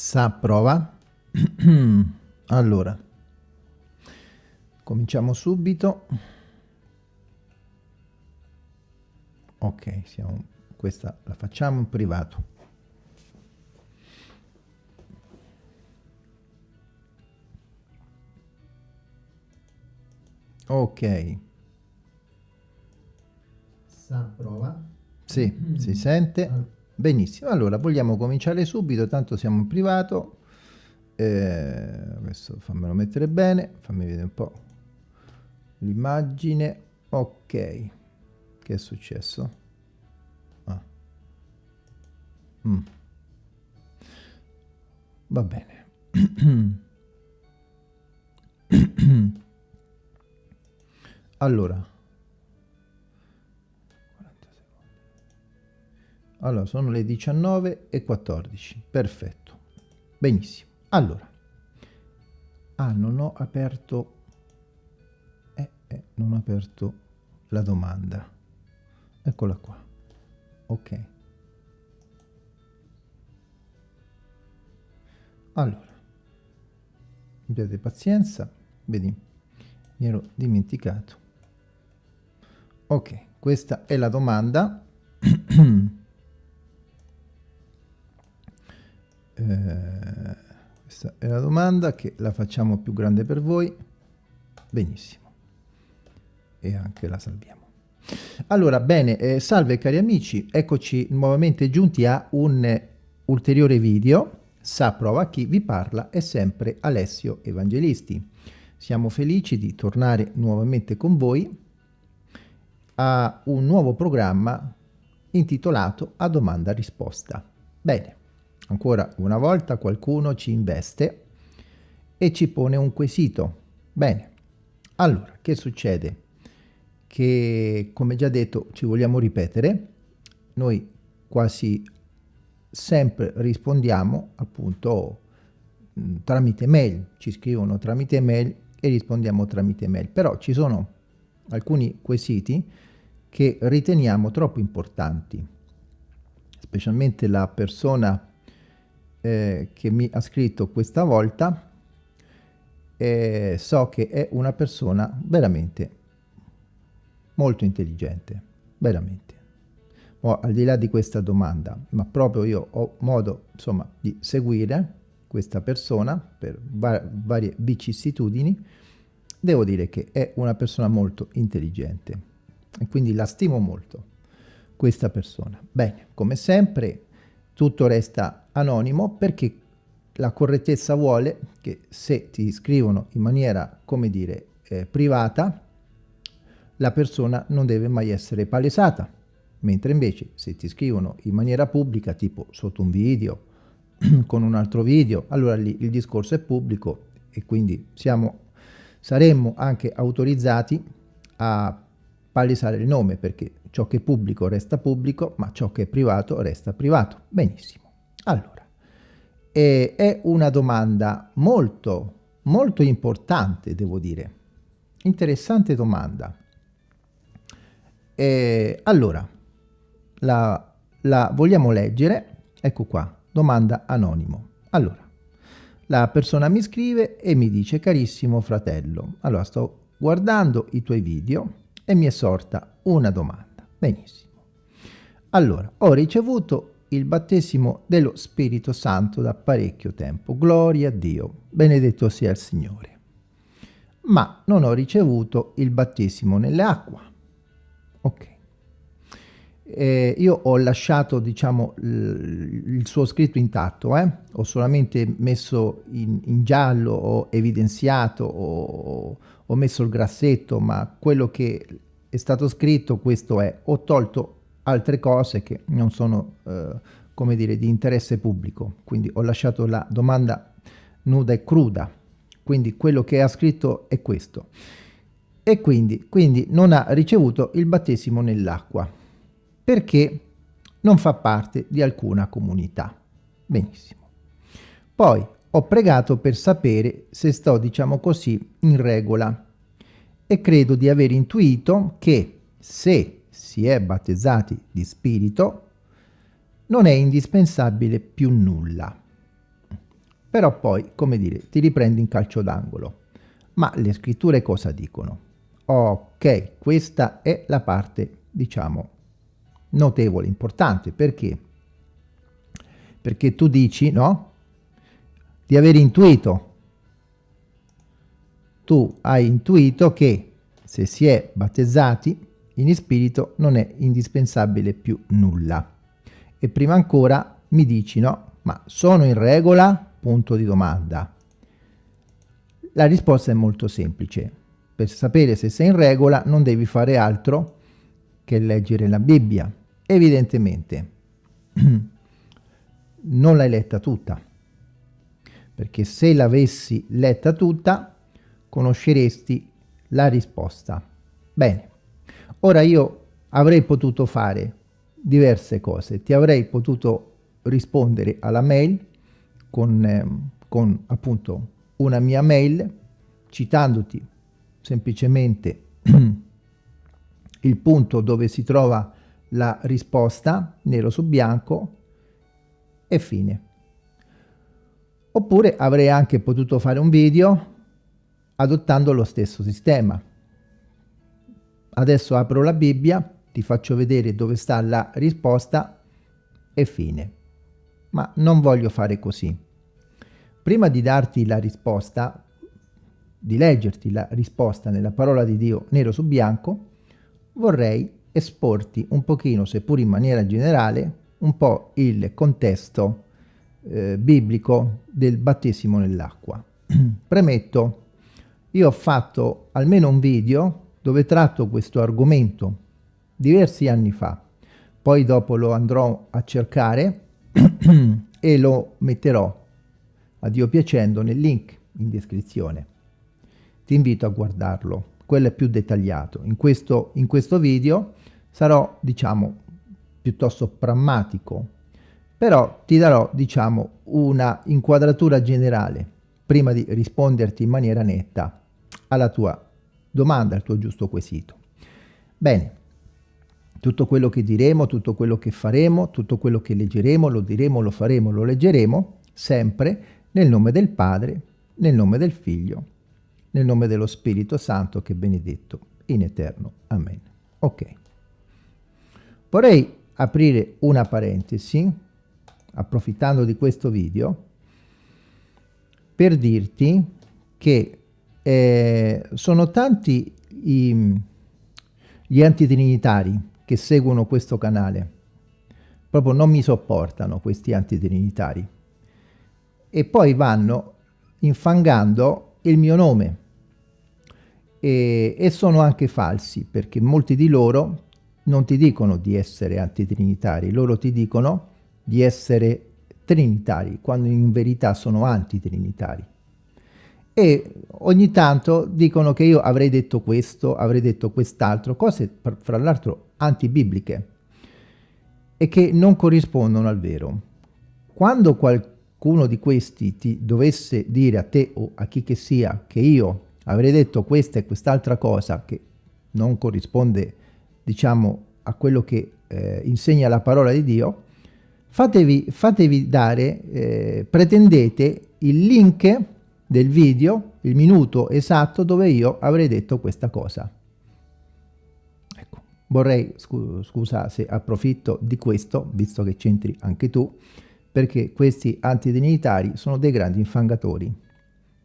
Sa prova. allora, cominciamo subito. Ok, siamo, questa la facciamo in privato. Ok. Sa prova. Sì, mm. si sente. Benissimo, allora vogliamo cominciare subito, tanto siamo in privato. Eh, adesso fammelo mettere bene, fammi vedere un po' l'immagine. Ok, che è successo? Ah. Mm. Va bene. allora, Allora, sono le 19 e 14. Perfetto. Benissimo. Allora. Ah, non ho aperto... Eh, eh, non ho aperto la domanda. Eccola qua. Ok. Allora. Abbiate pazienza. Vedi, mi ero dimenticato. Ok, questa è la domanda. Eh, questa è la domanda che la facciamo più grande per voi. Benissimo. E anche la salviamo. Allora, bene, eh, salve cari amici, eccoci nuovamente giunti a un ulteriore video. Sa prova chi vi parla è sempre Alessio Evangelisti. Siamo felici di tornare nuovamente con voi a un nuovo programma intitolato A domanda risposta. Bene, Ancora una volta qualcuno ci investe e ci pone un quesito. Bene, allora, che succede? Che, come già detto, ci vogliamo ripetere, noi quasi sempre rispondiamo appunto tramite mail, ci scrivono tramite mail e rispondiamo tramite mail, però ci sono alcuni quesiti che riteniamo troppo importanti, specialmente la persona eh, che mi ha scritto questa volta eh, so che è una persona veramente molto intelligente, veramente. Oh, al di là di questa domanda, ma proprio io ho modo insomma di seguire questa persona per va varie vicissitudini, devo dire che è una persona molto intelligente e quindi la stimo molto questa persona. Bene, come sempre tutto resta anonimo perché la correttezza vuole che se ti scrivono in maniera, come dire, eh, privata, la persona non deve mai essere palesata, mentre invece se ti scrivono in maniera pubblica, tipo sotto un video, con un altro video, allora lì il discorso è pubblico e quindi siamo, saremmo anche autorizzati a palesare il nome perché ciò che è pubblico resta pubblico, ma ciò che è privato resta privato. Benissimo. Allora, eh, è una domanda molto, molto importante, devo dire. Interessante domanda. Eh, allora, la, la vogliamo leggere? Ecco qua, domanda anonimo. Allora, la persona mi scrive e mi dice, carissimo fratello, allora sto guardando i tuoi video e mi è sorta una domanda. Benissimo. Allora, ho ricevuto il battesimo dello Spirito Santo da parecchio tempo. Gloria a Dio, benedetto sia il Signore. Ma non ho ricevuto il battesimo nell'acqua. Ok. Eh, io ho lasciato, diciamo, il suo scritto intatto, eh? ho solamente messo in, in giallo, ho evidenziato, ho, ho messo il grassetto, ma quello che è stato scritto questo è, ho tolto altre cose che non sono, eh, come dire, di interesse pubblico. Quindi ho lasciato la domanda nuda e cruda. Quindi quello che ha scritto è questo. E quindi, quindi non ha ricevuto il battesimo nell'acqua perché non fa parte di alcuna comunità. Benissimo. Poi ho pregato per sapere se sto, diciamo così, in regola e credo di aver intuito che se si è battezzati di spirito, non è indispensabile più nulla. però poi, come dire, ti riprendi in calcio d'angolo. Ma le scritture cosa dicono? Ok, questa è la parte, diciamo, notevole, importante, perché? Perché tu dici, no? Di aver intuito. Tu hai intuito che se si è battezzati in spirito non è indispensabile più nulla. E prima ancora mi dici, no? Ma sono in regola? Punto di domanda. La risposta è molto semplice. Per sapere se sei in regola non devi fare altro che leggere la Bibbia. Evidentemente non l'hai letta tutta, perché se l'avessi letta tutta conosceresti la risposta. Bene, ora io avrei potuto fare diverse cose, ti avrei potuto rispondere alla mail con, eh, con appunto una mia mail citandoti semplicemente il punto dove si trova la risposta nero su bianco e fine. Oppure avrei anche potuto fare un video adottando lo stesso sistema. Adesso apro la Bibbia, ti faccio vedere dove sta la risposta e fine. Ma non voglio fare così. Prima di darti la risposta, di leggerti la risposta nella parola di Dio nero su bianco, vorrei esporti un pochino, seppur in maniera generale, un po' il contesto eh, biblico del battesimo nell'acqua. Premetto, io ho fatto almeno un video dove tratto questo argomento diversi anni fa, poi dopo lo andrò a cercare e lo metterò a Dio piacendo nel link in descrizione. Ti invito a guardarlo, quello è più dettagliato. In questo, in questo video sarò, diciamo, piuttosto prammatico, però ti darò, diciamo, una inquadratura generale prima di risponderti in maniera netta alla tua domanda, al tuo giusto quesito. Bene, tutto quello che diremo, tutto quello che faremo, tutto quello che leggeremo, lo diremo, lo faremo, lo leggeremo, sempre nel nome del Padre, nel nome del Figlio, nel nome dello Spirito Santo che è benedetto in eterno. Amen. Ok. Vorrei aprire una parentesi, approfittando di questo video, per dirti che eh, sono tanti i, gli antitrinitari che seguono questo canale. Proprio non mi sopportano questi antitrinitari. E poi vanno infangando il mio nome. E, e sono anche falsi, perché molti di loro non ti dicono di essere antitrinitari, loro ti dicono di essere trinitari, quando in verità sono antitrinitari. E ogni tanto dicono che io avrei detto questo, avrei detto quest'altro, cose fra l'altro antibibliche e che non corrispondono al vero. Quando qualcuno di questi ti dovesse dire a te o a chi che sia che io avrei detto questa e quest'altra cosa che non corrisponde diciamo, a quello che eh, insegna la parola di Dio, fatevi, fatevi dare, eh, pretendete il link del video, il minuto esatto dove io avrei detto questa cosa. Ecco, vorrei, scu scusa se approfitto di questo, visto che c'entri anche tu, perché questi antidinitari sono dei grandi infangatori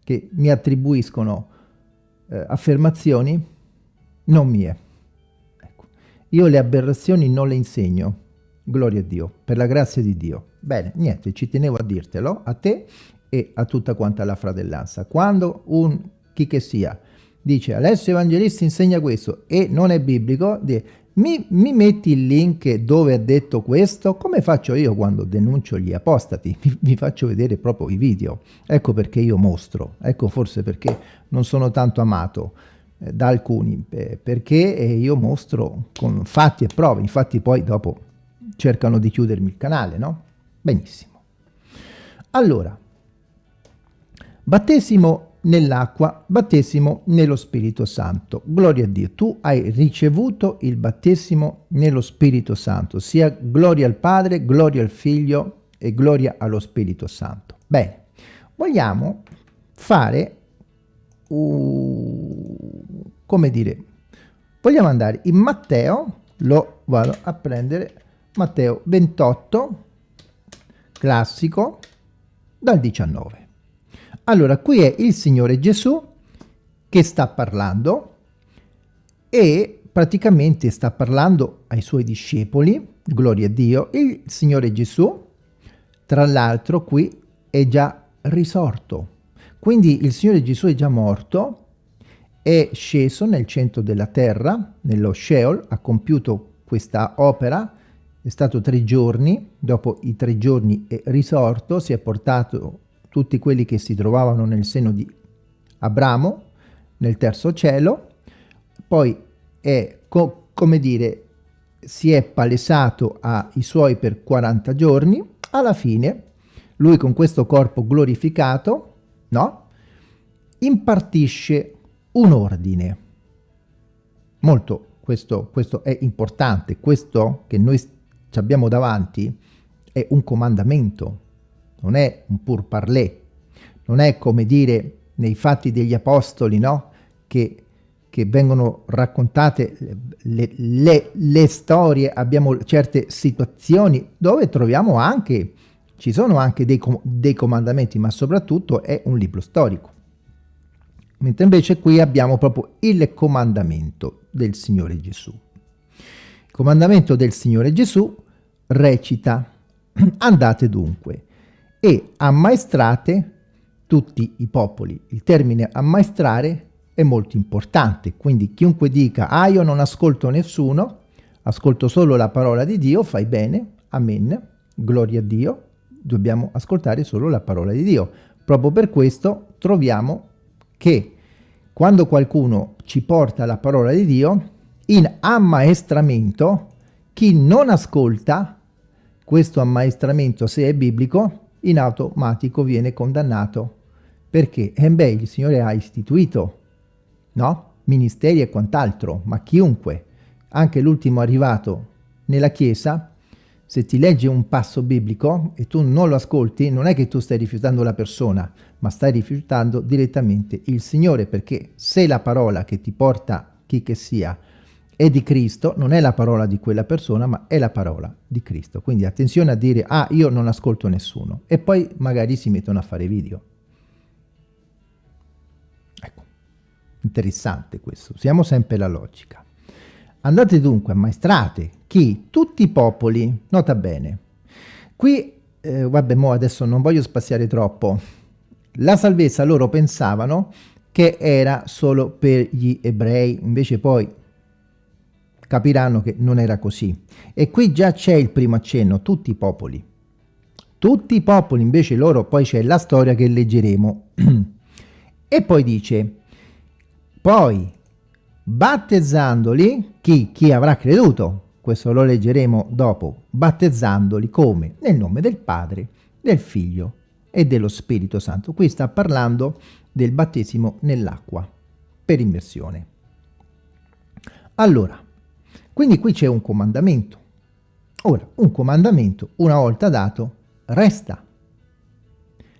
che mi attribuiscono eh, affermazioni non mie. Io le aberrazioni non le insegno, gloria a Dio, per la grazia di Dio. Bene, niente, ci tenevo a dirtelo, a te e a tutta quanta la fratellanza. Quando un chi che sia dice Alessio Evangelista insegna questo e non è biblico, mi, mi, metti il link dove ha detto questo? Come faccio io quando denuncio gli apostati? Mi, mi, faccio vedere proprio i video. Ecco perché io mostro, ecco forse perché non sono tanto amato eh, da alcuni, eh, perché io mostro con fatti e prove, infatti poi dopo cercano di chiudermi il canale, no? Benissimo. Allora, battesimo nell'acqua, battesimo nello Spirito Santo. Gloria a Dio, tu hai ricevuto il battesimo nello Spirito Santo, sia gloria al Padre, gloria al Figlio e gloria allo Spirito Santo. Bene, vogliamo fare, uh, come dire, vogliamo andare in Matteo, lo vado a prendere, Matteo 28, classico, dal 19. Allora, qui è il Signore Gesù che sta parlando e praticamente sta parlando ai suoi discepoli, gloria a Dio, il Signore Gesù, tra l'altro qui è già risorto. Quindi il Signore Gesù è già morto, è sceso nel centro della terra, nello Sheol, ha compiuto questa opera, è stato tre giorni, dopo i tre giorni è risorto, si è portato tutti quelli che si trovavano nel seno di Abramo, nel terzo cielo, poi è, co come dire, si è palesato ai suoi per 40 giorni, alla fine lui con questo corpo glorificato, no? Impartisce un ordine. Molto, questo, questo è importante, questo che noi abbiamo davanti è un comandamento, non è un pur parler, non è come dire nei fatti degli apostoli, no? Che che vengono raccontate le, le, le, storie, abbiamo certe situazioni dove troviamo anche, ci sono anche dei, dei comandamenti, ma soprattutto è un libro storico. Mentre invece qui abbiamo proprio il comandamento del Signore Gesù. Il comandamento del Signore Gesù recita, andate dunque e ammaestrate tutti i popoli. Il termine ammaestrare è molto importante, quindi chiunque dica ah io non ascolto nessuno, ascolto solo la parola di Dio, fai bene, amen, gloria a Dio, dobbiamo ascoltare solo la parola di Dio. Proprio per questo troviamo che quando qualcuno ci porta la parola di Dio, in ammaestramento, chi non ascolta questo ammaestramento, se è biblico, in automatico viene condannato. Perché? Eh beh, il Signore ha istituito no? Ministeri e quant'altro, ma chiunque, anche l'ultimo arrivato nella Chiesa, se ti legge un passo biblico e tu non lo ascolti, non è che tu stai rifiutando la persona, ma stai rifiutando direttamente il Signore, perché se la parola che ti porta chi che sia è di Cristo, non è la parola di quella persona, ma è la parola di Cristo. Quindi attenzione a dire, ah, io non ascolto nessuno, e poi magari si mettono a fare video. Interessante questo, usiamo sempre la logica. Andate dunque, ammaestrate chi? Tutti i popoli, nota bene. Qui, eh, vabbè, mo adesso non voglio spaziare troppo. La salvezza loro pensavano che era solo per gli ebrei, invece poi capiranno che non era così. E qui già c'è il primo accenno, tutti i popoli. Tutti i popoli, invece loro, poi c'è la storia che leggeremo. e poi dice, poi, battezzandoli, chi, chi avrà creduto? Questo lo leggeremo dopo. Battezzandoli come? Nel nome del Padre, del Figlio e dello Spirito Santo. Qui sta parlando del battesimo nell'acqua per immersione. Allora, quindi qui c'è un comandamento. Ora, un comandamento, una volta dato, resta.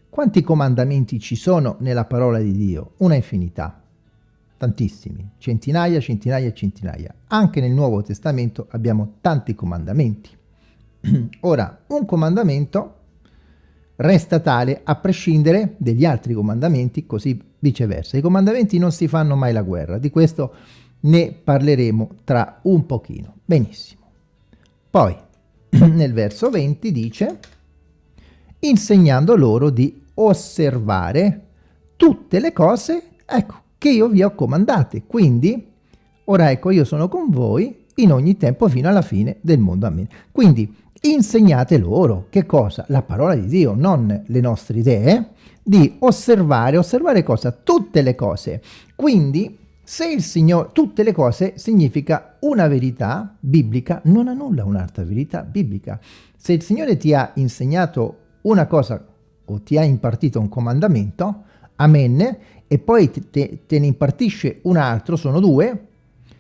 Quanti comandamenti ci sono nella parola di Dio? Una infinità tantissimi, centinaia, centinaia e centinaia. Anche nel Nuovo Testamento abbiamo tanti comandamenti. Ora, un comandamento resta tale a prescindere degli altri comandamenti, così viceversa. I comandamenti non si fanno mai la guerra, di questo ne parleremo tra un pochino. Benissimo. Poi, nel verso 20 dice, insegnando loro di osservare tutte le cose, ecco, che io vi ho comandate. Quindi, ora ecco, io sono con voi in ogni tempo fino alla fine del mondo. Amen. Quindi, insegnate loro che cosa? La parola di Dio, non le nostre idee, di osservare, osservare cosa? Tutte le cose. Quindi, se il Signore, tutte le cose significa una verità biblica, non annulla un'altra verità biblica. Se il Signore ti ha insegnato una cosa o ti ha impartito un comandamento, amen, e poi te, te ne impartisce un altro, sono due,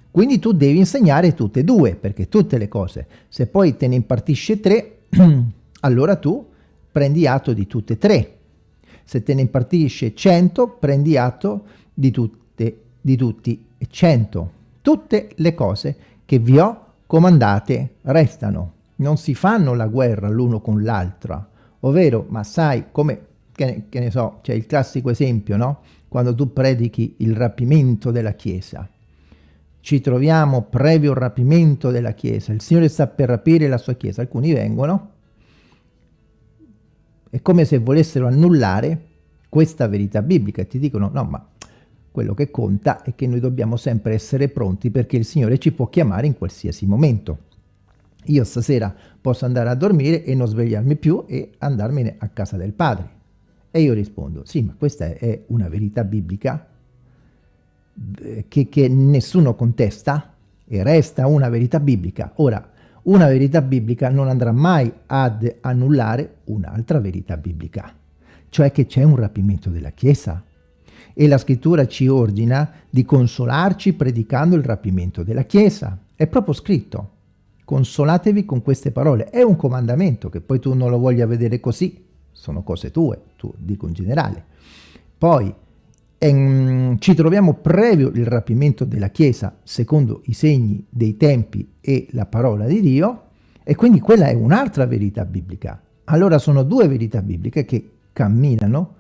quindi tu devi insegnare tutte e due, perché tutte le cose. Se poi te ne impartisce tre, allora tu prendi atto di tutte e tre. Se te ne impartisce 100, prendi atto di, tutte, di tutti 100. Tutte le cose che vi ho comandate restano. Non si fanno la guerra l'uno con l'altra. Ovvero, ma sai, come, che ne, che ne so, c'è il classico esempio, no? Quando tu predichi il rapimento della Chiesa ci troviamo previo rapimento della Chiesa, il Signore sta per rapire la sua Chiesa, alcuni vengono, è come se volessero annullare questa verità biblica e ti dicono no ma quello che conta è che noi dobbiamo sempre essere pronti perché il Signore ci può chiamare in qualsiasi momento. Io stasera posso andare a dormire e non svegliarmi più e andarmene a casa del Padre. E io rispondo, sì, ma questa è una verità biblica che, che nessuno contesta e resta una verità biblica. Ora, una verità biblica non andrà mai ad annullare un'altra verità biblica, cioè che c'è un rapimento della Chiesa. E la scrittura ci ordina di consolarci predicando il rapimento della Chiesa. È proprio scritto. Consolatevi con queste parole. È un comandamento che poi tu non lo voglia vedere così. Sono cose tue, tu dico in generale. Poi ehm, ci troviamo previo il rapimento della Chiesa secondo i segni dei tempi e la parola di Dio e quindi quella è un'altra verità biblica. Allora sono due verità bibliche che camminano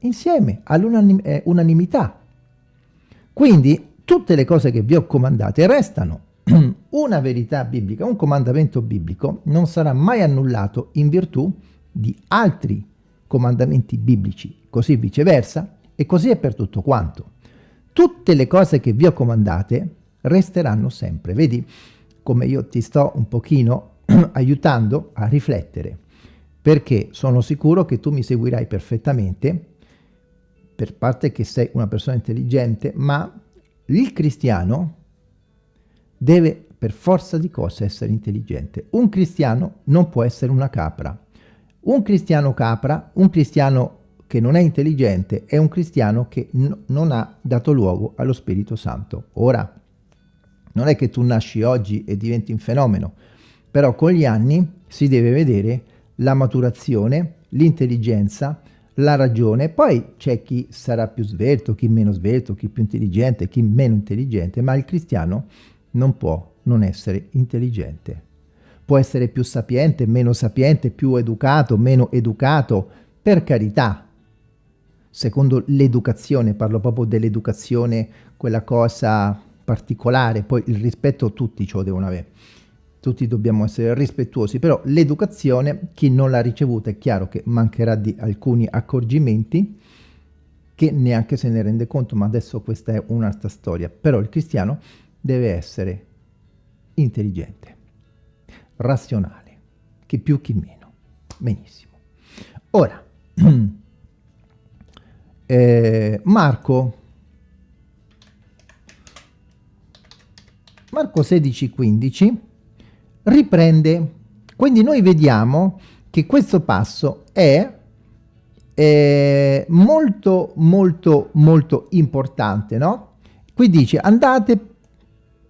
insieme all'unanimità. Quindi tutte le cose che vi ho comandate restano. Una verità biblica, un comandamento biblico non sarà mai annullato in virtù di altri comandamenti biblici, così viceversa, e così è per tutto quanto. Tutte le cose che vi ho comandate resteranno sempre. Vedi come io ti sto un pochino aiutando a riflettere, perché sono sicuro che tu mi seguirai perfettamente, per parte che sei una persona intelligente, ma il cristiano deve per forza di cose essere intelligente. Un cristiano non può essere una capra. Un cristiano capra, un cristiano che non è intelligente è un cristiano che non ha dato luogo allo Spirito Santo. Ora, non è che tu nasci oggi e diventi un fenomeno, però con gli anni si deve vedere la maturazione, l'intelligenza, la ragione, poi c'è chi sarà più svelto, chi meno svelto, chi più intelligente, chi meno intelligente, ma il cristiano non può non essere intelligente. Può essere più sapiente, meno sapiente, più educato, meno educato, per carità, secondo l'educazione, parlo proprio dell'educazione, quella cosa particolare, poi il rispetto tutti lo devono avere, tutti dobbiamo essere rispettuosi, però l'educazione, chi non l'ha ricevuta è chiaro che mancherà di alcuni accorgimenti che neanche se ne rende conto, ma adesso questa è un'altra storia, però il cristiano deve essere intelligente, razionale, chi più chi meno, benissimo. Ora, eh, Marco. Marco 16 15 riprende. Quindi noi vediamo che questo passo è eh, molto molto molto importante no? Qui dice andate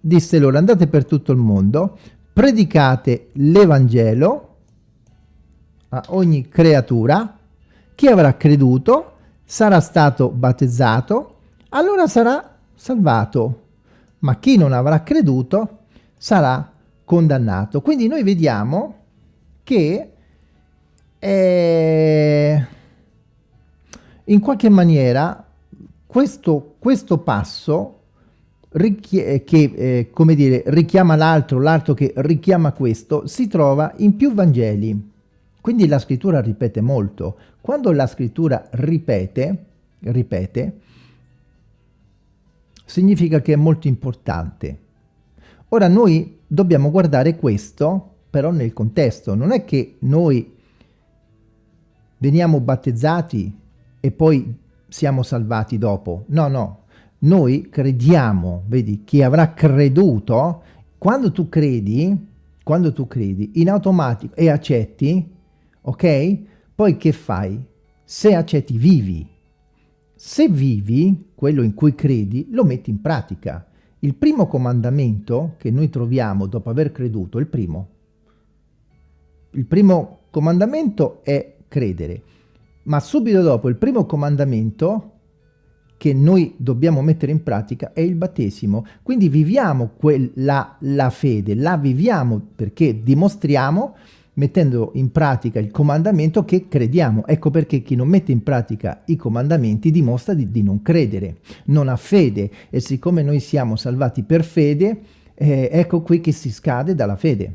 disse loro andate per tutto il mondo predicate l'Evangelo a ogni creatura chi avrà creduto sarà stato battezzato, allora sarà salvato, ma chi non avrà creduto sarà condannato. Quindi noi vediamo che eh, in qualche maniera questo, questo passo che eh, come dire, richiama l'altro, l'altro che richiama questo, si trova in più Vangeli. Quindi la scrittura ripete molto. Quando la scrittura ripete, ripete, significa che è molto importante. Ora noi dobbiamo guardare questo però nel contesto. Non è che noi veniamo battezzati e poi siamo salvati dopo. No, no. Noi crediamo, vedi, chi avrà creduto, quando tu credi, quando tu credi, in automatico e accetti, ok? Poi che fai? Se accetti, vivi. Se vivi, quello in cui credi, lo metti in pratica. Il primo comandamento che noi troviamo dopo aver creduto, il primo, il primo comandamento è credere. ma subito dopo il primo comandamento che noi dobbiamo mettere in pratica è il battesimo. Quindi viviamo quella, la fede, la viviamo perché dimostriamo mettendo in pratica il comandamento che crediamo. Ecco perché chi non mette in pratica i comandamenti dimostra di, di non credere, non ha fede e siccome noi siamo salvati per fede, eh, ecco qui che si scade dalla fede.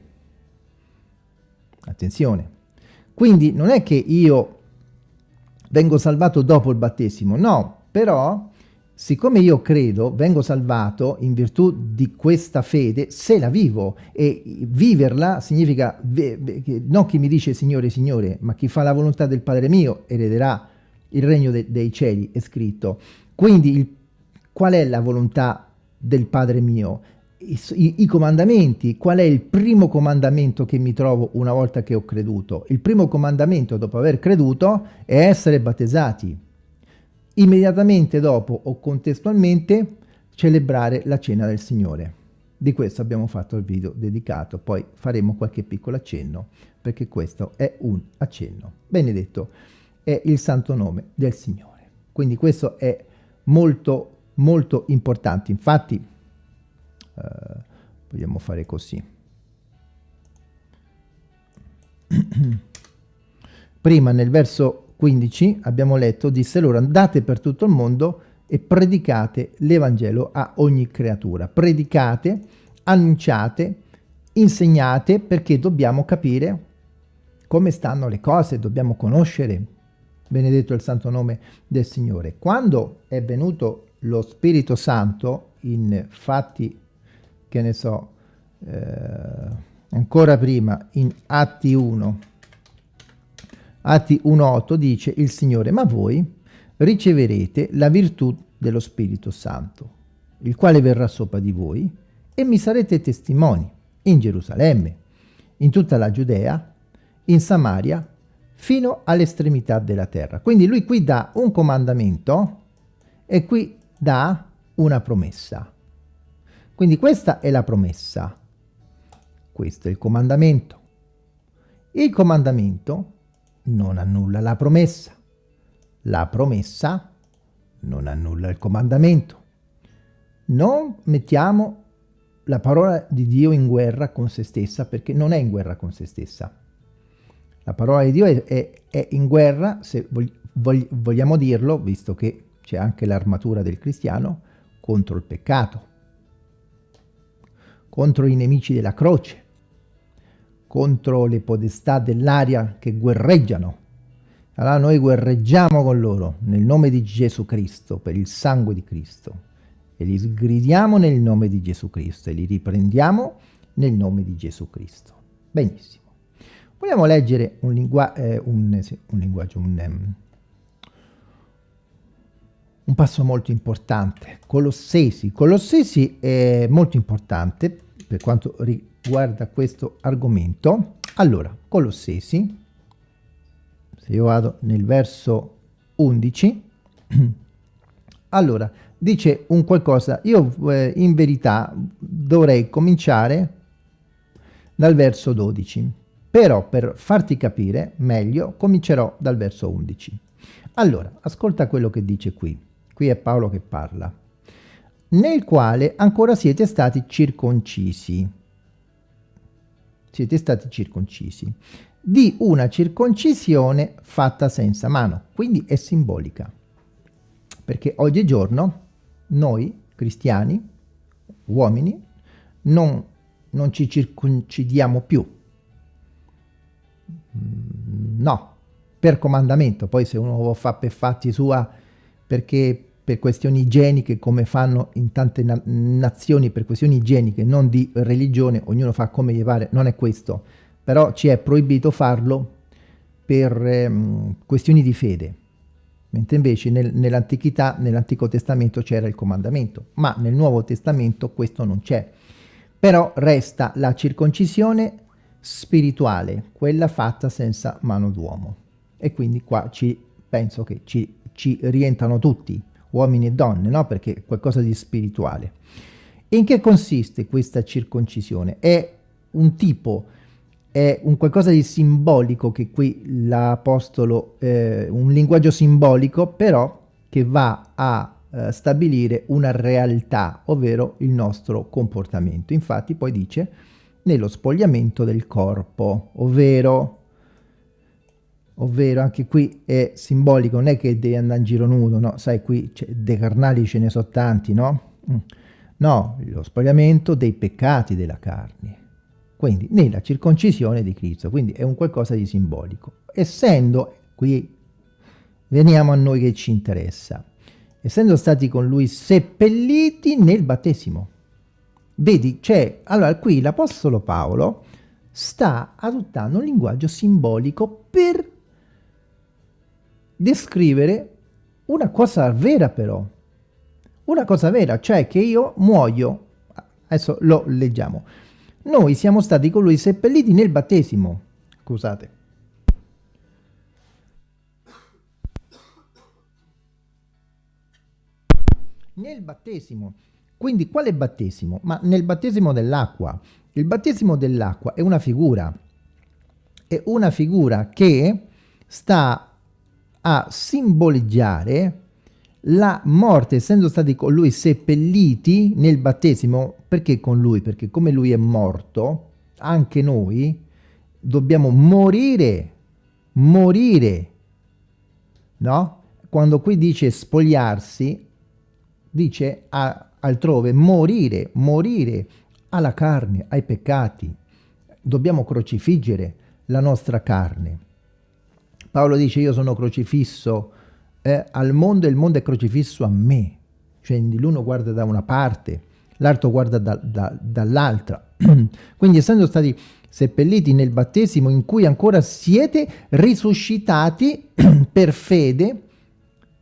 Attenzione. Quindi non è che io vengo salvato dopo il battesimo, no, però siccome io credo, vengo salvato in virtù di questa fede, se la vivo e viverla significa non chi mi dice Signore, Signore, ma chi fa la volontà del Padre mio erederà il regno de dei cieli, è scritto. Quindi il, qual è la volontà del Padre mio? I, i, I comandamenti, qual è il primo comandamento che mi trovo una volta che ho creduto? Il primo comandamento dopo aver creduto è essere battezzati immediatamente dopo o contestualmente celebrare la cena del Signore. Di questo abbiamo fatto il video dedicato, poi faremo qualche piccolo accenno, perché questo è un accenno. Benedetto è il santo nome del Signore. Quindi questo è molto, molto importante. Infatti, eh, vogliamo fare così. Prima nel verso 15 abbiamo letto, disse loro andate per tutto il mondo e predicate l'Evangelo a ogni creatura. Predicate, annunciate, insegnate perché dobbiamo capire come stanno le cose, dobbiamo conoscere, benedetto il santo nome del Signore. Quando è venuto lo Spirito Santo, in fatti, che ne so, eh, ancora prima, in Atti 1, Atti 1.8 dice il Signore, ma voi riceverete la virtù dello Spirito Santo, il quale verrà sopra di voi e mi sarete testimoni in Gerusalemme, in tutta la Giudea, in Samaria, fino all'estremità della terra. Quindi lui qui dà un comandamento e qui dà una promessa. Quindi questa è la promessa. Questo è il comandamento. Il comandamento non annulla la promessa. La promessa non annulla il comandamento. Non mettiamo la parola di Dio in guerra con se stessa perché non è in guerra con se stessa. La parola di Dio è, è, è in guerra, se vog, vogliamo dirlo, visto che c'è anche l'armatura del cristiano, contro il peccato, contro i nemici della croce, contro le podestà dell'aria che guerreggiano. Allora noi guerreggiamo con loro nel nome di Gesù Cristo, per il sangue di Cristo, e li sgridiamo nel nome di Gesù Cristo e li riprendiamo nel nome di Gesù Cristo. Benissimo. Vogliamo leggere un, lingua eh, un, un linguaggio, un, um, un passo molto importante. Colossesi. Colossesi è molto importante per quanto riguarda riguarda questo argomento. Allora, Colossesi, se io vado nel verso 11, allora, dice un qualcosa, io eh, in verità dovrei cominciare dal verso 12, però per farti capire meglio comincerò dal verso 11. Allora, ascolta quello che dice qui, qui è Paolo che parla, nel quale ancora siete stati circoncisi, siete stati circoncisi, di una circoncisione fatta senza mano, quindi è simbolica. Perché oggigiorno noi cristiani, uomini, non, non ci circoncidiamo più. Mm, no, per comandamento, poi se uno lo fa per fatti sua perché per questioni igieniche come fanno in tante na nazioni per questioni igieniche non di religione ognuno fa come gli pare non è questo. Però ci è proibito farlo per ehm, questioni di fede. Mentre invece nel, nell'antichità nell'antico testamento c'era il comandamento ma nel nuovo testamento questo non c'è. Però resta la circoncisione spirituale quella fatta senza mano d'uomo. E quindi qua ci penso che ci, ci rientrano tutti uomini e donne, no? perché è qualcosa di spirituale. in che consiste questa circoncisione? È un tipo è un qualcosa di simbolico che qui l'apostolo, eh, un linguaggio simbolico però che va a eh, stabilire una realtà, ovvero il nostro comportamento. Infatti poi dice nello spogliamento del corpo, ovvero, ovvero anche qui è simbolico, non è che devi andare in giro nudo, no? Sai, qui dei carnali ce ne sono tanti, no? Mm. No, lo spogliamento dei peccati della carne quindi nella circoncisione di Cristo, quindi è un qualcosa di simbolico. Essendo, qui veniamo a noi che ci interessa, essendo stati con lui seppelliti nel battesimo. Vedi, c'è, allora qui l'Apostolo Paolo sta adottando un linguaggio simbolico per descrivere una cosa vera però, una cosa vera, cioè che io muoio, adesso lo leggiamo, noi siamo stati con lui seppelliti nel battesimo. Scusate. Nel battesimo. Quindi quale battesimo? Ma nel battesimo dell'acqua. Il battesimo dell'acqua è una figura. È una figura che sta a simboleggiare la morte, essendo stati con lui seppelliti nel battesimo, perché con lui? Perché come lui è morto, anche noi dobbiamo morire, morire, no? Quando qui dice spogliarsi, dice a, altrove morire, morire alla carne, ai peccati. Dobbiamo crocifiggere la nostra carne. Paolo dice io sono crocifisso eh, al mondo e il mondo è crocifisso a me. Cioè l'uno guarda da una parte, l'altro guarda da, da, dall'altra. Quindi essendo stati seppelliti nel battesimo in cui ancora siete risuscitati per fede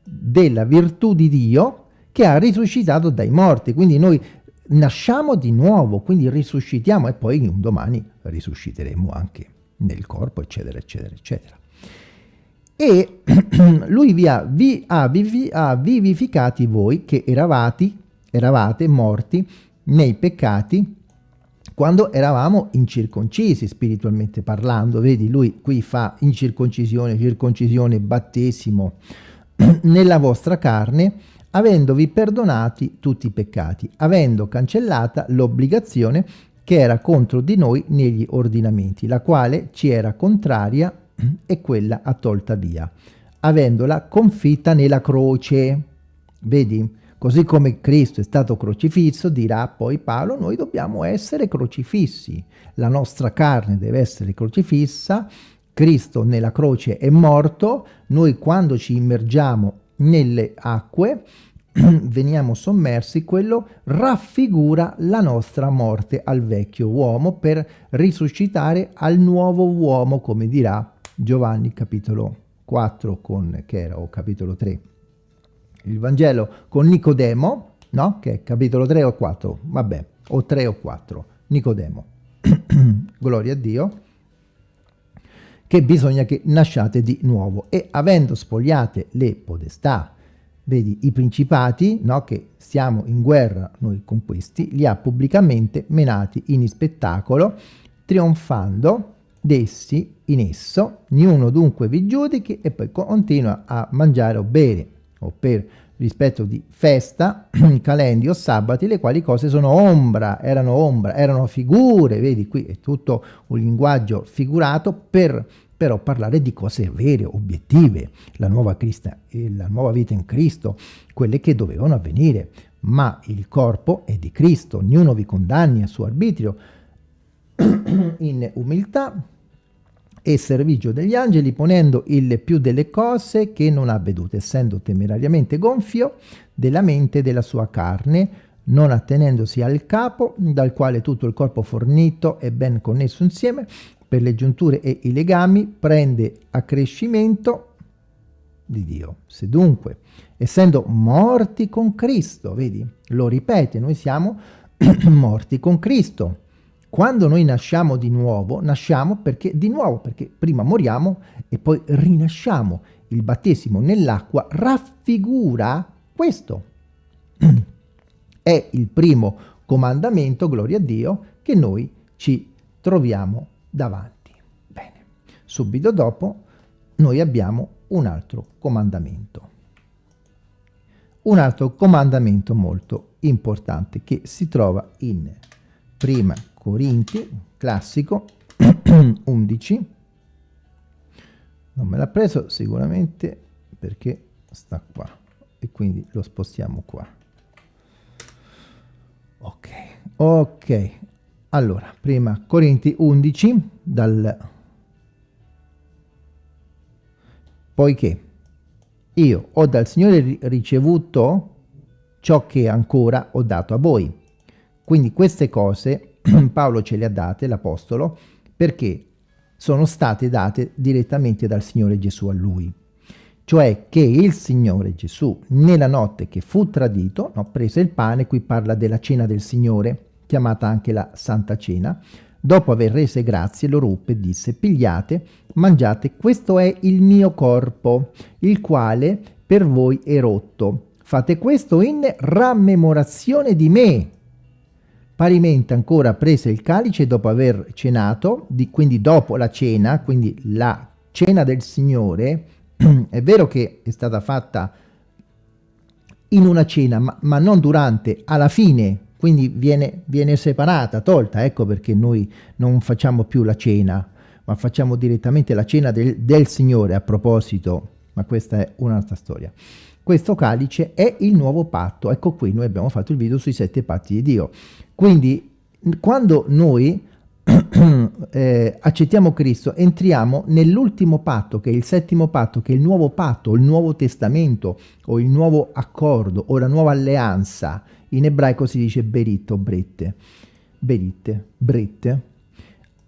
della virtù di Dio che ha risuscitato dai morti. Quindi noi nasciamo di nuovo, quindi risuscitiamo e poi un domani risusciteremo anche nel corpo, eccetera, eccetera, eccetera e lui vi ha, vi ha, vivi, ha, vivificati voi che eravate, eravate morti nei peccati quando eravamo incirconcisi spiritualmente parlando. Vedi, lui qui fa incirconcisione, circoncisione, battesimo nella vostra carne, avendovi perdonati tutti i peccati, avendo cancellata l'obbligazione che era contro di noi negli ordinamenti, la quale ci era contraria e quella ha tolta via, avendola confitta nella croce. Vedi? Così come Cristo è stato crocifisso, dirà poi Paolo, noi dobbiamo essere crocifissi. La nostra carne deve essere crocifissa, Cristo nella croce è morto, noi quando ci immergiamo nelle acque veniamo sommersi, quello raffigura la nostra morte al vecchio uomo per risuscitare al nuovo uomo, come dirà Giovanni capitolo 4 con, che era, o capitolo 3, il Vangelo con Nicodemo, no? Che è capitolo 3 o 4, vabbè, o 3 o 4, Nicodemo. Gloria a Dio che bisogna che nasciate di nuovo e avendo spogliate le podestà, vedi i principati, no, che siamo in guerra noi con questi, li ha pubblicamente menati in spettacolo, trionfando dessi in esso, niuno dunque vi giudichi e poi continua a mangiare o bere o per rispetto di festa, calendi o sabati, le quali cose sono ombra, erano ombra, erano figure, vedi qui è tutto un linguaggio figurato per però parlare di cose vere, obiettive, la nuova, Crista, la nuova vita in Cristo, quelle che dovevano avvenire, ma il corpo è di Cristo, ognuno vi condanni a suo arbitrio. In umiltà, e servigio degli angeli, ponendo il più delle cose che non ha vedute, essendo temerariamente gonfio della mente e della sua carne, non attenendosi al capo, dal quale tutto il corpo fornito e ben connesso insieme, per le giunture e i legami, prende accrescimento di Dio. Se dunque, essendo morti con Cristo, vedi, lo ripete, noi siamo morti con Cristo, quando noi nasciamo di nuovo, nasciamo perché di nuovo, perché prima moriamo e poi rinasciamo. Il battesimo nell'acqua raffigura questo. È il primo comandamento, gloria a Dio, che noi ci troviamo davanti. subito dopo noi abbiamo un altro comandamento. Un altro comandamento molto importante che si trova in Prima Corinti, classico, 11. Non me l'ha preso sicuramente perché sta qua e quindi lo spostiamo qua. Ok, ok. Allora, prima Corinti 11 dal poiché io ho dal Signore ricevuto ciò che ancora ho dato a voi. Quindi queste cose Paolo ce le ha date, l'Apostolo, perché sono state date direttamente dal Signore Gesù a lui. Cioè che il Signore Gesù, nella notte che fu tradito, no, prese il pane, qui parla della cena del Signore, chiamata anche la Santa Cena, Dopo aver rese grazie lo ruppe e disse pigliate, mangiate, questo è il mio corpo, il quale per voi è rotto. Fate questo in rammemorazione di me. Parimenti ancora prese il calice dopo aver cenato, di, quindi dopo la cena, quindi la cena del Signore, è vero che è stata fatta in una cena, ma, ma non durante, alla fine quindi viene, viene separata, tolta, ecco perché noi non facciamo più la cena, ma facciamo direttamente la cena del, del Signore a proposito, ma questa è un'altra storia. Questo calice è il nuovo patto, ecco qui noi abbiamo fatto il video sui sette patti di Dio. Quindi quando noi eh, accettiamo Cristo, entriamo nell'ultimo patto, che è il settimo patto, che è il nuovo patto, il nuovo testamento, o il nuovo accordo, o la nuova alleanza, in ebraico si dice berit o brette, beritte, brette,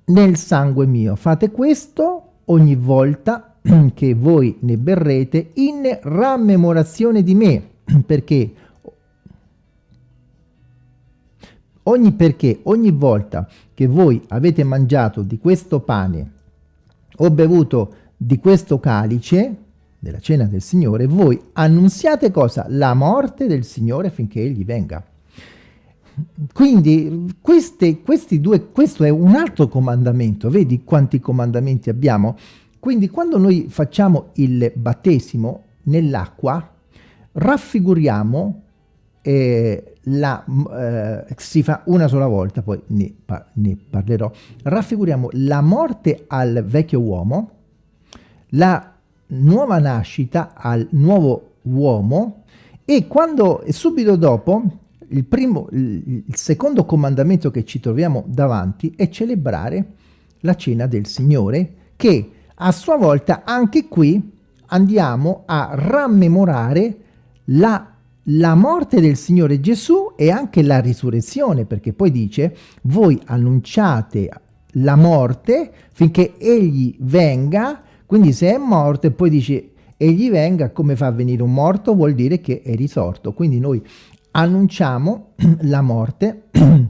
nel sangue mio. Fate questo ogni volta che voi ne berrete in rammemorazione di me, perché ogni, perché ogni volta che voi avete mangiato di questo pane o bevuto di questo calice, della cena del Signore, voi annunziate cosa? La morte del Signore finché Egli venga. Quindi queste, questi due, questo è un altro comandamento, vedi quanti comandamenti abbiamo? Quindi quando noi facciamo il battesimo nell'acqua, raffiguriamo, eh, la, eh, si fa una sola volta, poi ne, par ne parlerò, raffiguriamo la morte al vecchio uomo, la nuova nascita al nuovo uomo e quando subito dopo il, primo, il, secondo comandamento che ci troviamo davanti è celebrare la cena del Signore che a sua volta anche qui andiamo a rammemorare la, la morte del Signore Gesù e anche la risurrezione perché poi dice voi annunciate la morte finché egli venga quindi se è morto e poi dice egli venga, come fa a venire un morto? Vuol dire che è risorto. Quindi noi annunciamo la morte,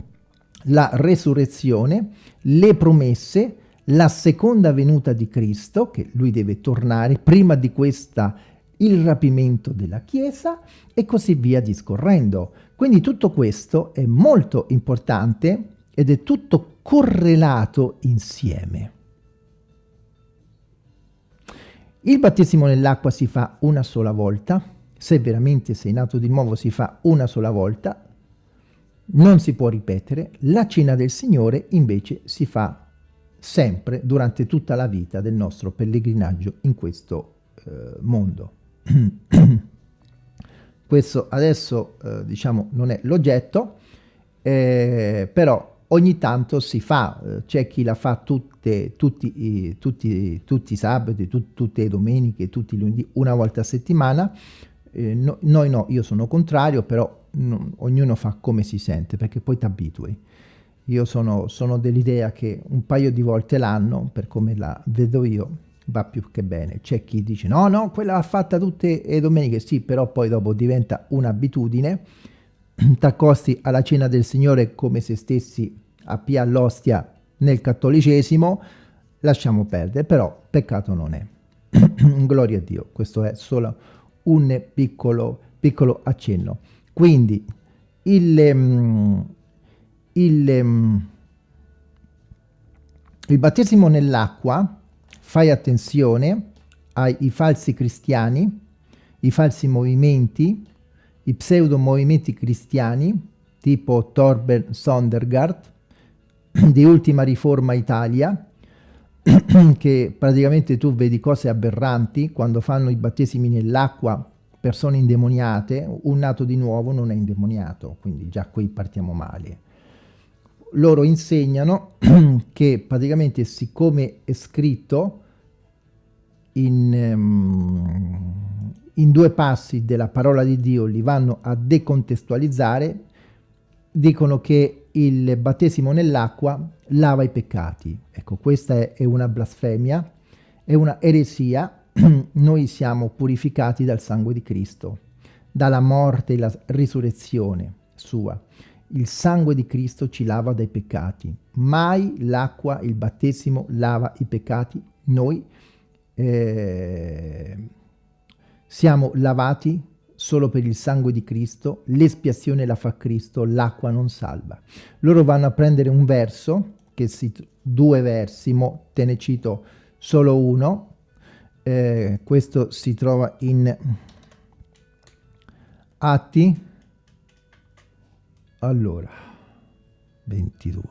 la resurrezione, le promesse, la seconda venuta di Cristo, che lui deve tornare prima di questa il rapimento della Chiesa e così via discorrendo. Quindi tutto questo è molto importante ed è tutto correlato insieme. Il battesimo nell'acqua si fa una sola volta, se veramente sei nato di nuovo si fa una sola volta, non si può ripetere, la cena del Signore invece si fa sempre durante tutta la vita del nostro pellegrinaggio in questo eh, mondo. questo adesso eh, diciamo non è l'oggetto, eh, però ogni tanto si fa, eh, c'è chi la fa tutte, tutti, tutti, tutti i sabati, tut, tutte le domeniche, tutti i lunedì, una volta a settimana, eh, no, noi no, io sono contrario, però no, ognuno fa come si sente, perché poi ti abitui. Io sono, sono dell'idea che un paio di volte l'anno, per come la vedo io, va più che bene. C'è chi dice no, no, quella va fatta tutte le domeniche, sì, però poi dopo diventa un'abitudine, t'accosti alla cena del Signore come se stessi a Pia all'ostia nel cattolicesimo, lasciamo perdere, però peccato non è. Gloria a Dio, questo è solo un piccolo, piccolo accenno. Quindi il, um, il, um, il battesimo nell'acqua fai attenzione ai falsi cristiani, i falsi movimenti, i pseudo movimenti cristiani, tipo Torben Sondergaard, di Ultima Riforma Italia, che praticamente tu vedi cose aberranti quando fanno i battesimi nell'acqua persone indemoniate, un nato di nuovo non è indemoniato, quindi già qui partiamo male. Loro insegnano che praticamente siccome è scritto in, um, in due passi della parola di Dio, li vanno a decontestualizzare, dicono che il battesimo nell'acqua lava i peccati. Ecco, questa è una blasfemia, è una eresia noi siamo purificati dal sangue di Cristo, dalla morte e la risurrezione sua. Il sangue di Cristo ci lava dai peccati. Mai l'acqua, il battesimo lava i peccati. Noi eh, siamo lavati solo per il sangue di Cristo, l'espiazione la fa Cristo, l'acqua non salva. Loro vanno a prendere un verso, che si, due versi, mo te ne cito solo uno, eh, questo si trova in Atti, allora, 22.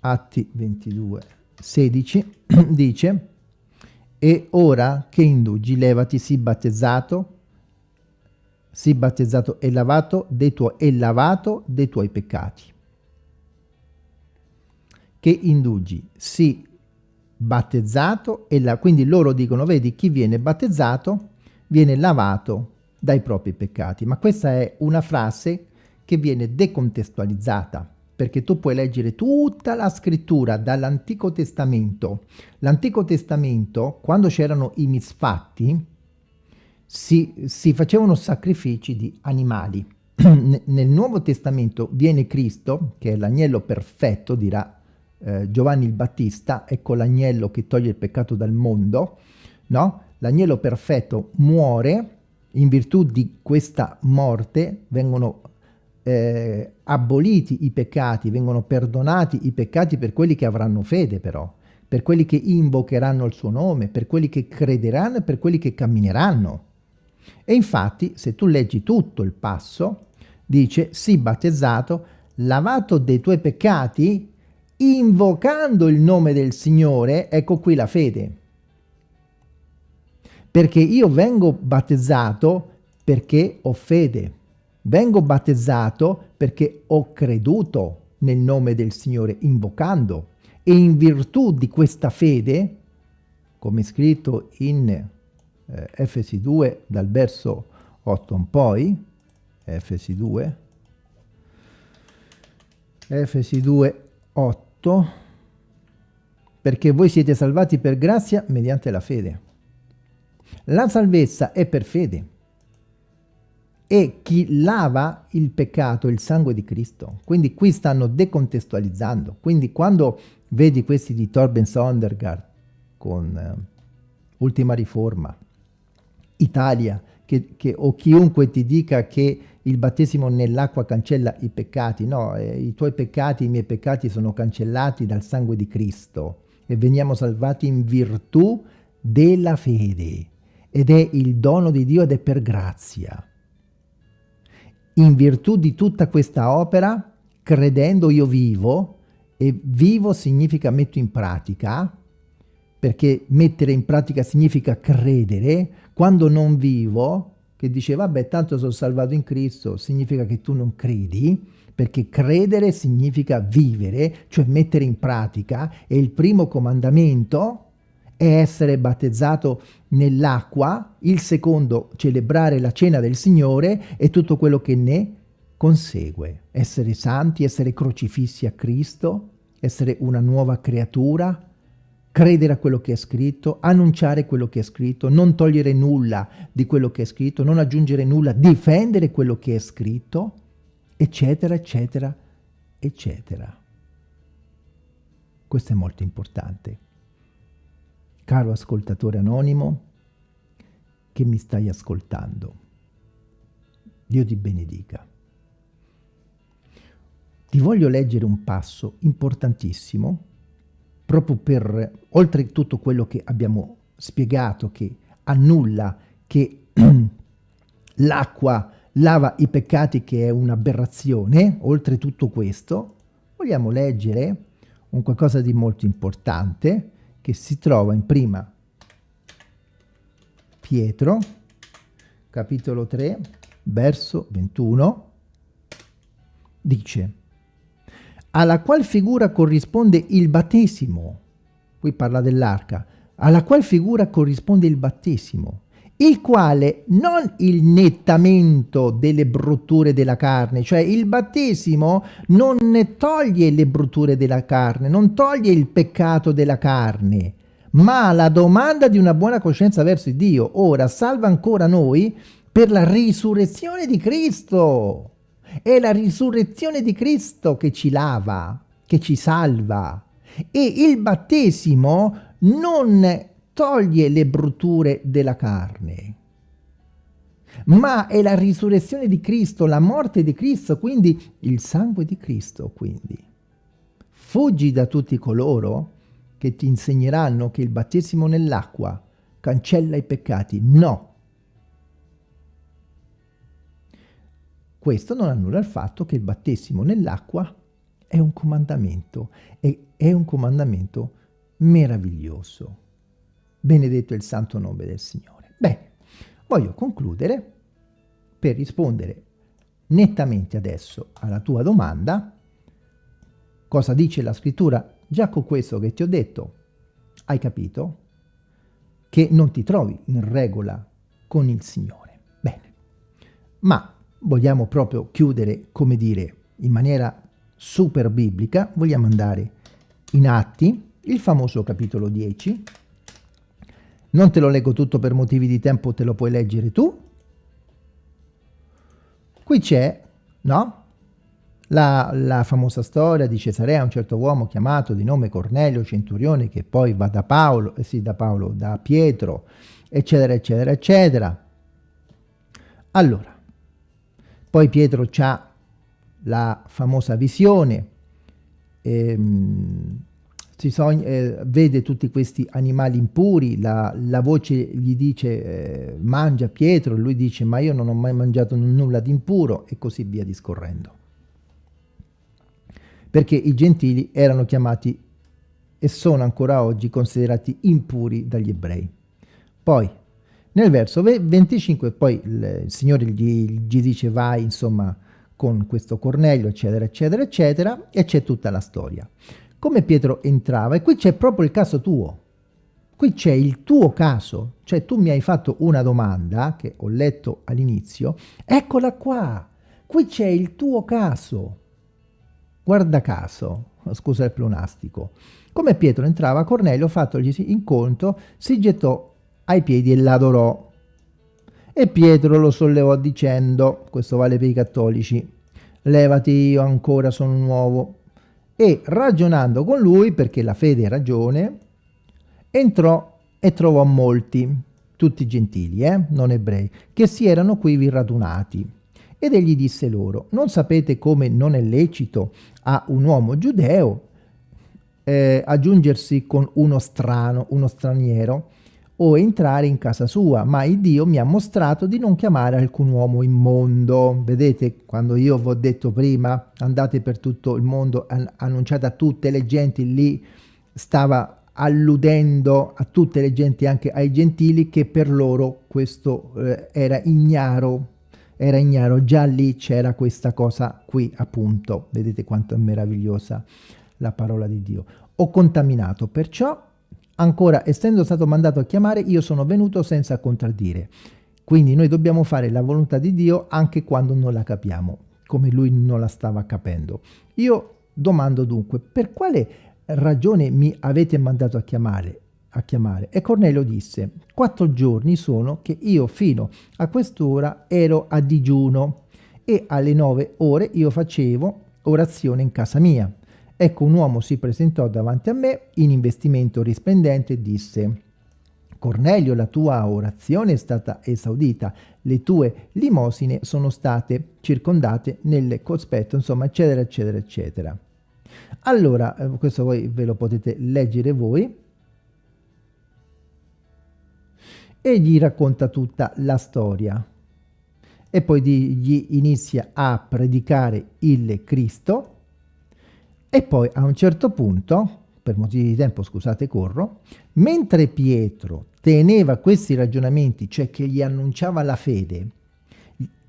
Atti 22, 16, dice, e ora che indugi, levati, si battezzato, si battezzato e lavato dei tuoi, e lavato dei tuoi peccati. Che indugi, si battezzato e la, quindi loro dicono, vedi, chi viene battezzato viene lavato dai propri peccati. Ma questa è una frase che viene decontestualizzata, perché tu puoi leggere tutta la scrittura dall'Antico Testamento. L'Antico Testamento, quando c'erano i misfatti, si, si facevano sacrifici di animali. Nel Nuovo Testamento viene Cristo, che è l'agnello perfetto, dirà eh, Giovanni il Battista, ecco l'agnello che toglie il peccato dal mondo, no? L'agnello perfetto muore, in virtù di questa morte vengono eh, aboliti i peccati, vengono perdonati i peccati per quelli che avranno fede però, per quelli che invocheranno il suo nome, per quelli che crederanno e per quelli che cammineranno. E infatti, se tu leggi tutto il passo, dice, sii battezzato, lavato dei tuoi peccati invocando il nome del Signore, ecco qui la fede. Perché io vengo battezzato perché ho fede. Vengo battezzato perché ho creduto nel nome del Signore, invocando. E in virtù di questa fede, come scritto in eh, Efesi 2, dal verso 8 in poi, Efesi 2, Efesi 2, 8, 8 perché voi siete salvati per grazia mediante la fede. La salvezza è per fede e chi lava il peccato è il sangue di Cristo. Quindi qui stanno decontestualizzando. Quindi quando vedi questi di Torben Sondergaard con eh, Ultima Riforma, Italia, che, che, o chiunque ti dica che il battesimo nell'acqua cancella i peccati, no, eh, i tuoi peccati, i miei peccati sono cancellati dal sangue di Cristo e veniamo salvati in virtù della fede ed è il dono di Dio ed è per grazia. In virtù di tutta questa opera, credendo io vivo, e vivo significa metto in pratica, perché mettere in pratica significa credere, quando non vivo che dice vabbè tanto sono salvato in Cristo, significa che tu non credi, perché credere significa vivere, cioè mettere in pratica, e il primo comandamento è essere battezzato nell'acqua, il secondo celebrare la cena del Signore e tutto quello che ne consegue, essere santi, essere crocifissi a Cristo, essere una nuova creatura, credere a quello che è scritto, annunciare quello che è scritto, non togliere nulla di quello che è scritto, non aggiungere nulla, difendere quello che è scritto, eccetera, eccetera, eccetera. Questo è molto importante. Caro ascoltatore anonimo, che mi stai ascoltando, Dio ti benedica. Ti voglio leggere un passo importantissimo proprio per, oltre tutto quello che abbiamo spiegato, che annulla, che l'acqua lava i peccati, che è un'aberrazione, oltre tutto questo, vogliamo leggere un qualcosa di molto importante che si trova in prima Pietro, capitolo 3, verso 21, dice alla qual figura corrisponde il battesimo, qui parla dell'arca, alla qual figura corrisponde il battesimo, il quale non il nettamento delle brutture della carne, cioè il battesimo non ne toglie le brutture della carne, non toglie il peccato della carne, ma la domanda di una buona coscienza verso Dio. Ora salva ancora noi per la risurrezione di Cristo. È la risurrezione di Cristo che ci lava, che ci salva. E il battesimo non toglie le brutture della carne, ma è la risurrezione di Cristo, la morte di Cristo, quindi il sangue di Cristo, quindi. Fuggi da tutti coloro che ti insegneranno che il battesimo nell'acqua cancella i peccati. No. Questo non annulla il fatto che il battesimo nell'acqua è un comandamento e è un comandamento meraviglioso. Benedetto il santo nome del Signore. Bene, voglio concludere per rispondere nettamente adesso alla tua domanda. Cosa dice la scrittura? Già con questo che ti ho detto, hai capito che non ti trovi in regola con il Signore. Bene, ma vogliamo proprio chiudere, come dire, in maniera super biblica, vogliamo andare in Atti, il famoso capitolo 10, non te lo leggo tutto per motivi di tempo, te lo puoi leggere tu. Qui c'è, no? La, la, famosa storia di Cesarea, un certo uomo chiamato di nome Cornelio Centurione, che poi va da Paolo, eh sì, da Paolo, da Pietro, eccetera, eccetera, eccetera. Allora, poi Pietro ha la famosa visione, ehm, sogna, eh, vede tutti questi animali impuri, la, la voce gli dice eh, mangia Pietro, lui dice ma io non ho mai mangiato nulla di impuro e così via discorrendo. Perché i gentili erano chiamati e sono ancora oggi considerati impuri dagli ebrei. Poi nel verso 25 poi il, Signore gli, gli dice vai insomma con questo Cornelio eccetera eccetera eccetera e c'è tutta la storia come Pietro entrava, e qui c'è proprio il caso tuo, qui c'è il tuo caso, cioè tu mi hai fatto una domanda che ho letto all'inizio, eccola qua, qui c'è il tuo caso, guarda caso, scusa il pleonastico, come Pietro entrava, Cornelio, fattogli incontro, si gettò ai piedi e l'adorò. E Pietro lo sollevò dicendo, questo vale per i cattolici, levati io ancora sono nuovo, e ragionando con lui, perché la fede è ragione, entrò e trovò molti, tutti gentili, eh, non ebrei, che si erano quivi radunati. Ed egli disse loro, non sapete come non è lecito a un uomo giudeo eh, aggiungersi con uno strano, uno straniero, o entrare in casa sua, ma il Dio mi ha mostrato di non chiamare alcun uomo immondo. Vedete, quando io vi ho detto prima, andate per tutto il mondo, an annunciate a tutte le genti, lì stava alludendo a tutte le genti, anche ai gentili, che per loro questo eh, era ignaro, era ignaro, già lì c'era questa cosa qui appunto, vedete quanto è meravigliosa la parola di Dio. Ho contaminato, perciò Ancora, essendo stato mandato a chiamare, io sono venuto senza contraddire. Quindi noi dobbiamo fare la volontà di Dio anche quando non la capiamo, come lui non la stava capendo. Io domando dunque, per quale ragione mi avete mandato a chiamare? A chiamare? E Cornelio disse, quattro giorni sono che io fino a quest'ora ero a digiuno e alle nove ore io facevo orazione in casa mia. Ecco un uomo si presentò davanti a me in investimento risplendente e disse Cornelio, la tua orazione è stata esaudita, le tue limosine sono state circondate nel cospetto, insomma, eccetera, eccetera, eccetera. Allora, eh, questo voi ve lo potete leggere voi. E gli racconta tutta la storia. E poi gli inizia a predicare il Cristo. E poi a un certo punto, per motivi di tempo scusate corro, mentre Pietro teneva questi ragionamenti, cioè che gli annunciava la fede,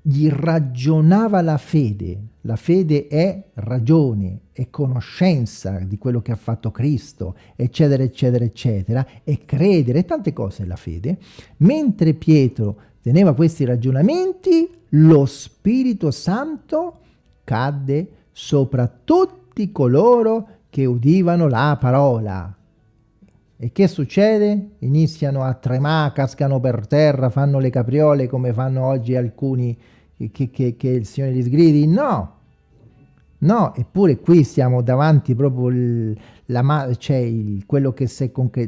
gli ragionava la fede. La fede è ragione, è conoscenza di quello che ha fatto Cristo, eccetera, eccetera, eccetera, e credere, tante cose la fede. Mentre Pietro teneva questi ragionamenti, lo Spirito Santo cadde sopra tutti coloro che udivano la parola. E che succede? Iniziano a tremare, cascano per terra, fanno le capriole come fanno oggi alcuni che, che, che il Signore li sgridi? No! No, eppure qui siamo davanti proprio il, la, cioè il,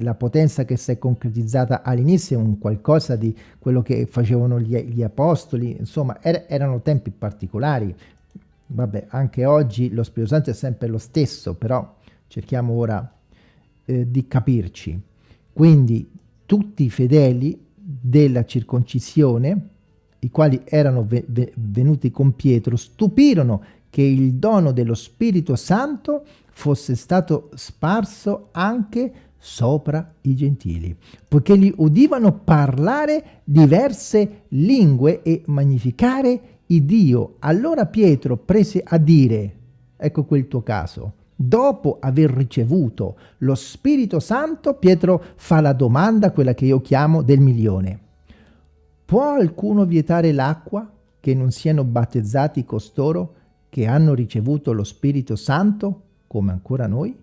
la potenza che si è concretizzata all'inizio, un qualcosa di quello che facevano gli, gli apostoli, insomma er, erano tempi particolari. Vabbè, anche oggi lo Spirito Santo è sempre lo stesso, però cerchiamo ora eh, di capirci. Quindi tutti i fedeli della circoncisione, i quali erano ve ve venuti con Pietro, stupirono che il dono dello Spirito Santo fosse stato sparso anche sopra i gentili, poiché li udivano parlare diverse lingue e magnificare Dio. Allora Pietro prese a dire, ecco quel tuo caso, Dopo aver ricevuto lo Spirito Santo, Pietro fa la domanda, quella che io chiamo del milione. Può qualcuno vietare l'acqua che non siano battezzati costoro che hanno ricevuto lo Spirito Santo, come ancora noi?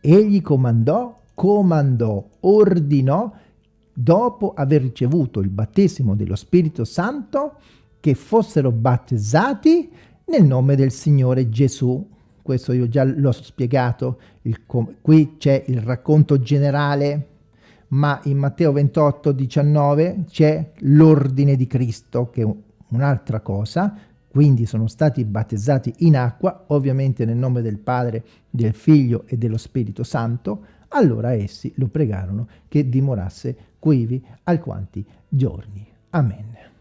Egli comandò, comandò, ordinò, dopo aver ricevuto il battesimo dello Spirito Santo, che fossero battezzati nel nome del Signore Gesù questo io già l'ho spiegato, qui c'è il racconto generale, ma in Matteo 28, 19 c'è l'ordine di Cristo, che è un'altra cosa, quindi sono stati battezzati in acqua, ovviamente nel nome del Padre, del Figlio e dello Spirito Santo, allora essi lo pregarono che dimorasse quivi alquanti giorni. Amen.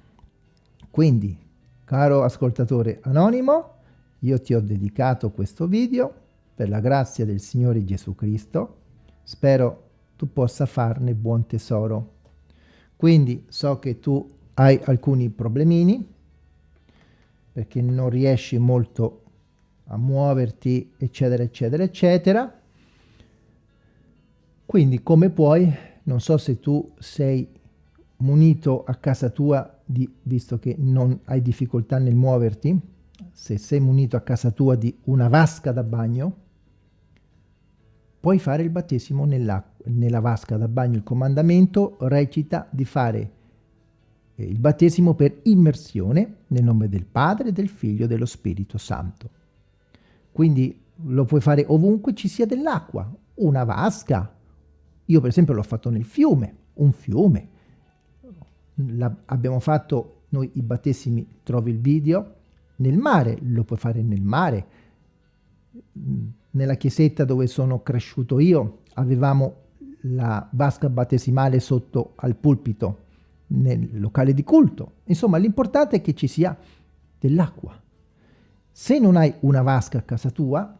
Quindi, caro ascoltatore anonimo, io ti ho dedicato questo video per la grazia del Signore Gesù Cristo. Spero tu possa farne buon tesoro. Quindi so che tu hai alcuni problemini perché non riesci molto a muoverti, eccetera, eccetera, eccetera. Quindi come puoi, non so se tu sei munito a casa tua, di, visto che non hai difficoltà nel muoverti, se sei munito a casa tua di una vasca da bagno, puoi fare il battesimo nella vasca da bagno. Il comandamento recita di fare eh, il battesimo per immersione nel nome del Padre, del Figlio e dello Spirito Santo. Quindi lo puoi fare ovunque ci sia dell'acqua, una vasca. Io per esempio l'ho fatto nel fiume, un fiume. La, abbiamo fatto noi i battesimi, trovi il video, nel mare, lo puoi fare nel mare. Nella chiesetta dove sono cresciuto io avevamo la vasca battesimale sotto al pulpito nel locale di culto. Insomma, l'importante è che ci sia dell'acqua. Se non hai una vasca a casa tua,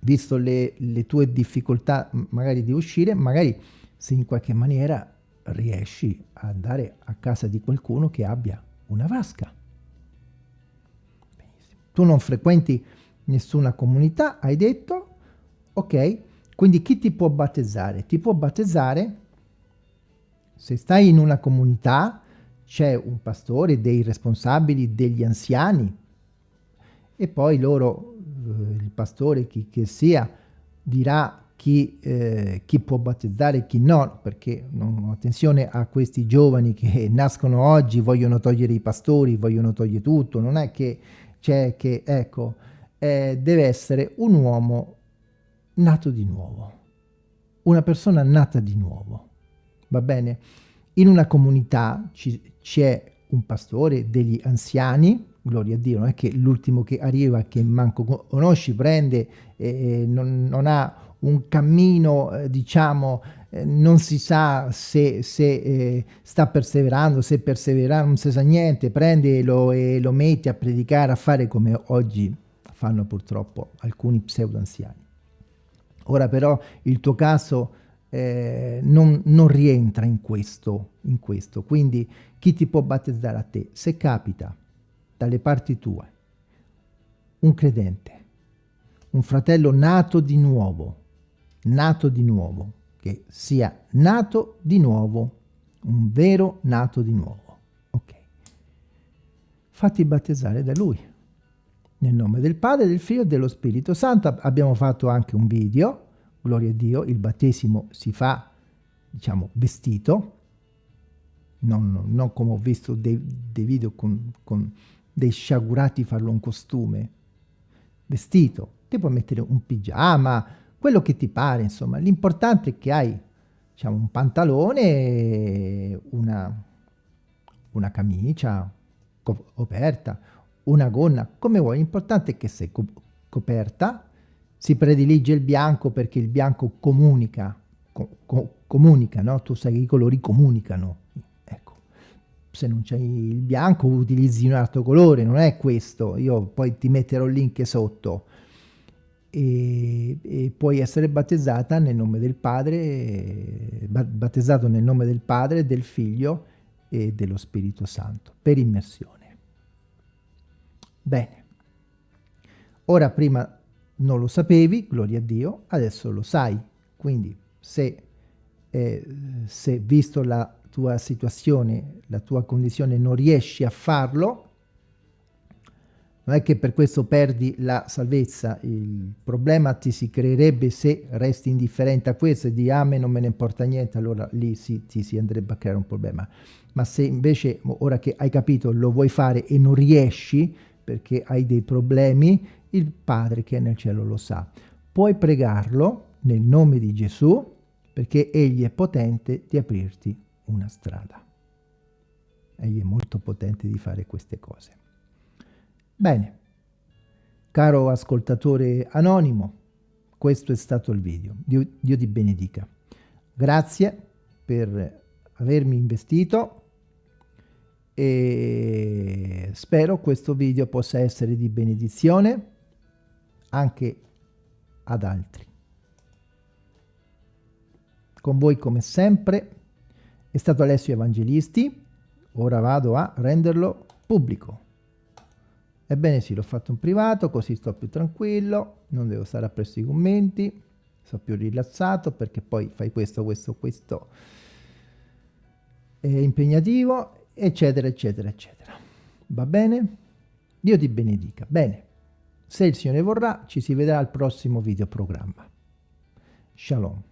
visto le, le tue difficoltà magari di uscire, magari se in qualche maniera riesci ad andare a casa di qualcuno che abbia una vasca. Tu non frequenti nessuna comunità, hai detto, ok, quindi chi ti può battezzare? Ti può battezzare se stai in una comunità, c'è un pastore, dei responsabili, degli anziani, e poi loro, eh, il pastore, chi che sia, dirà chi, eh, chi, può battezzare e chi no, perché no, attenzione a questi giovani che nascono oggi, vogliono togliere i pastori, vogliono togliere tutto, non è che c'è che, ecco, eh, deve essere un uomo nato di nuovo, una persona nata di nuovo, va bene? In una comunità c'è un pastore, degli anziani, gloria a Dio, non è che l'ultimo che arriva, che manco conosci, prende e non, non ha un cammino, eh, diciamo, eh, non si sa se, se eh, sta perseverando, se perseverà, non si sa niente, prendilo e lo metti a predicare, a fare come oggi fanno purtroppo alcuni pseudo anziani. Ora però il tuo caso eh, non, non, rientra in questo, in questo, quindi chi ti può battezzare a te? Se capita dalle parti tue un credente, un fratello nato di nuovo, nato di nuovo, che sia nato di nuovo, un vero nato di nuovo. Ok. Fatti battezzare da lui. Nel nome del Padre, del Figlio e dello Spirito Santo abbiamo fatto anche un video, gloria a Dio, il battesimo si fa, diciamo, vestito, non, non come ho visto dei, dei video con, con dei sciagurati farlo un costume, vestito, ti puoi mettere un pigiama, quello che ti pare, insomma. L'importante è che hai, diciamo, un pantalone, una, una camicia coperta, una gonna, come vuoi. L'importante è che sei co coperta, si predilige il bianco perché il bianco comunica, co co comunica, no? Tu sai che i colori comunicano. Ecco, se non c'è il bianco utilizzi un altro colore, non è questo. Io poi ti metterò il link sotto e, e, puoi essere battezzata nel nome del Padre, battezzato nel nome del Padre, del Figlio e dello Spirito Santo, per immersione. Bene, ora prima non lo sapevi, gloria a Dio, adesso lo sai, quindi se, eh, se visto la tua situazione, la tua condizione non riesci a farlo, non è che per questo perdi la salvezza, il problema ti si creerebbe se resti indifferente a questo e di ah, a me non me ne importa niente, allora lì si, ti si andrebbe a creare un problema. Ma se invece ora che hai capito lo vuoi fare e non riesci perché hai dei problemi, il Padre che è nel cielo lo sa. Puoi pregarlo nel nome di Gesù perché Egli è potente di aprirti una strada. Egli è molto potente di fare queste cose. Bene, caro ascoltatore anonimo, questo è stato il video. Dio, Dio ti benedica. Grazie per avermi investito e spero questo video possa essere di benedizione anche ad altri. Con voi come sempre è stato Alessio Evangelisti, ora vado a renderlo pubblico. Ebbene sì, l'ho fatto in privato, così sto più tranquillo, non devo stare appresso i commenti, sto più rilassato perché poi fai questo, questo, questo è impegnativo, eccetera, eccetera, eccetera. Va bene? Dio ti benedica. Bene, se il Signore vorrà, ci si vedrà al prossimo videoprogramma. Shalom.